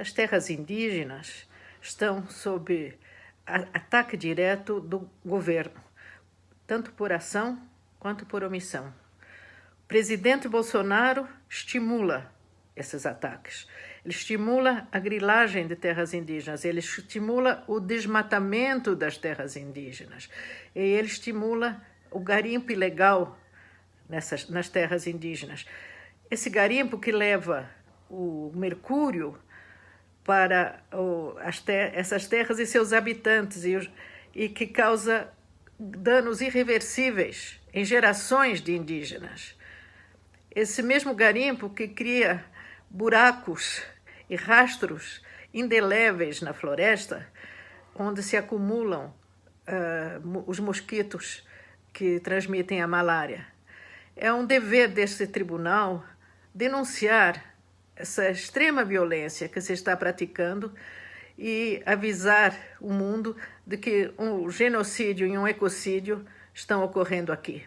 As terras indígenas estão sob ataque direto do governo, tanto por ação quanto por omissão. O presidente Bolsonaro estimula esses ataques. Ele estimula a grilagem de terras indígenas, ele estimula o desmatamento das terras indígenas, e ele estimula o garimpo ilegal nessas, nas terras indígenas. Esse garimpo que leva o mercúrio para o, ter, essas terras e seus habitantes e, e que causa danos irreversíveis em gerações de indígenas. Esse mesmo garimpo que cria buracos e rastros indeléveis na floresta, onde se acumulam uh, os mosquitos que transmitem a malária. É um dever deste tribunal denunciar essa extrema violência que se está praticando e avisar o mundo de que um genocídio e um ecocídio estão ocorrendo aqui.